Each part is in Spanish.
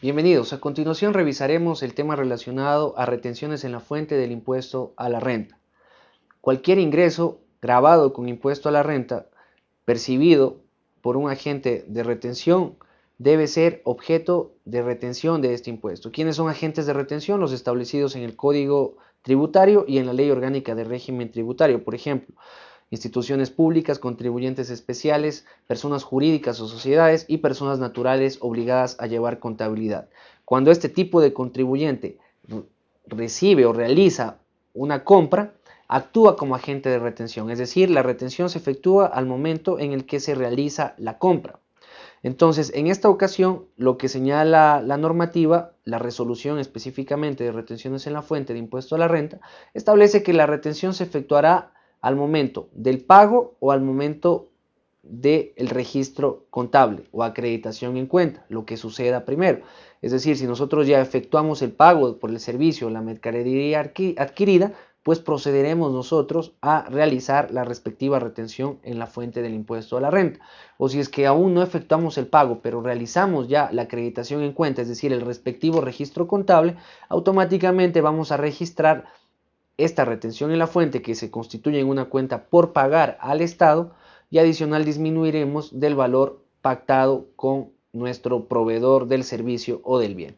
Bienvenidos. A continuación revisaremos el tema relacionado a retenciones en la fuente del impuesto a la renta. Cualquier ingreso grabado con impuesto a la renta percibido por un agente de retención debe ser objeto de retención de este impuesto. ¿Quiénes son agentes de retención? Los establecidos en el Código Tributario y en la Ley Orgánica de Régimen Tributario. Por ejemplo, instituciones públicas, contribuyentes especiales, personas jurídicas o sociedades y personas naturales obligadas a llevar contabilidad. Cuando este tipo de contribuyente recibe o realiza una compra, actúa como agente de retención, es decir, la retención se efectúa al momento en el que se realiza la compra. Entonces, en esta ocasión, lo que señala la normativa, la resolución específicamente de retenciones en la fuente de impuesto a la renta, establece que la retención se efectuará al momento del pago o al momento del registro contable o acreditación en cuenta, lo que suceda primero. Es decir, si nosotros ya efectuamos el pago por el servicio o la mercadería adquirida, pues procederemos nosotros a realizar la respectiva retención en la fuente del impuesto a la renta. O si es que aún no efectuamos el pago, pero realizamos ya la acreditación en cuenta, es decir, el respectivo registro contable, automáticamente vamos a registrar esta retención en la fuente que se constituye en una cuenta por pagar al Estado y adicional disminuiremos del valor pactado con nuestro proveedor del servicio o del bien.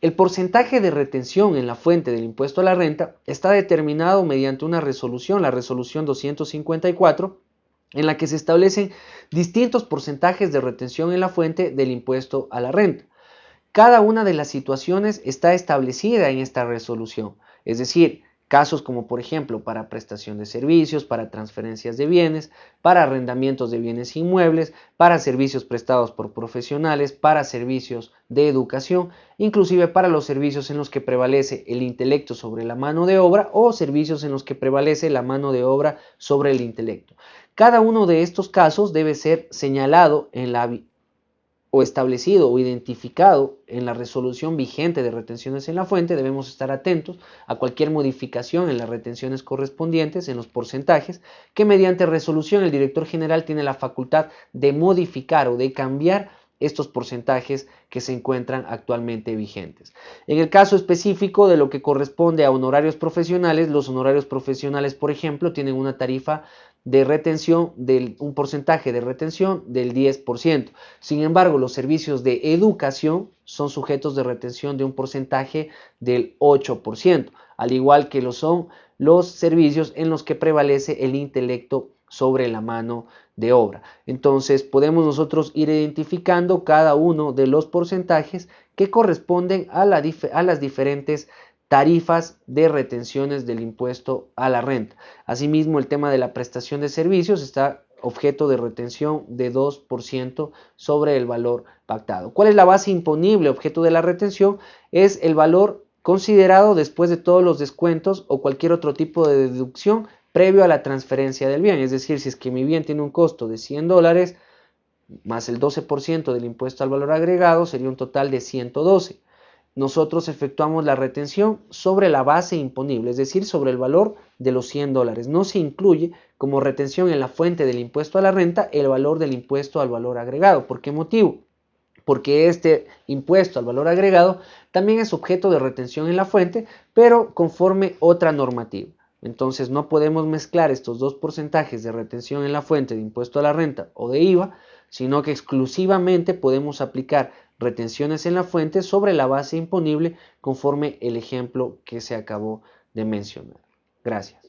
El porcentaje de retención en la fuente del impuesto a la renta está determinado mediante una resolución, la resolución 254, en la que se establecen distintos porcentajes de retención en la fuente del impuesto a la renta. Cada una de las situaciones está establecida en esta resolución, es decir, Casos como por ejemplo para prestación de servicios, para transferencias de bienes, para arrendamientos de bienes inmuebles, para servicios prestados por profesionales, para servicios de educación, inclusive para los servicios en los que prevalece el intelecto sobre la mano de obra o servicios en los que prevalece la mano de obra sobre el intelecto. Cada uno de estos casos debe ser señalado en la o establecido o identificado en la resolución vigente de retenciones en la fuente, debemos estar atentos a cualquier modificación en las retenciones correspondientes, en los porcentajes, que mediante resolución el director general tiene la facultad de modificar o de cambiar estos porcentajes que se encuentran actualmente vigentes. En el caso específico de lo que corresponde a honorarios profesionales, los honorarios profesionales, por ejemplo, tienen una tarifa de retención, del, un porcentaje de retención del 10%. Sin embargo, los servicios de educación son sujetos de retención de un porcentaje del 8%, al igual que lo son los servicios en los que prevalece el intelecto sobre la mano de obra. Entonces podemos nosotros ir identificando cada uno de los porcentajes que corresponden a, a las diferentes tarifas de retenciones del impuesto a la renta. Asimismo, el tema de la prestación de servicios está objeto de retención de 2% sobre el valor pactado. ¿Cuál es la base imponible objeto de la retención? Es el valor considerado después de todos los descuentos o cualquier otro tipo de deducción previo a la transferencia del bien. Es decir, si es que mi bien tiene un costo de 100 dólares más el 12% del impuesto al valor agregado, sería un total de 112 nosotros efectuamos la retención sobre la base imponible, es decir, sobre el valor de los 100 dólares. No se incluye como retención en la fuente del impuesto a la renta el valor del impuesto al valor agregado. ¿Por qué motivo? Porque este impuesto al valor agregado también es objeto de retención en la fuente, pero conforme otra normativa. Entonces no podemos mezclar estos dos porcentajes de retención en la fuente de impuesto a la renta o de IVA, sino que exclusivamente podemos aplicar retenciones en la fuente sobre la base imponible conforme el ejemplo que se acabó de mencionar. Gracias.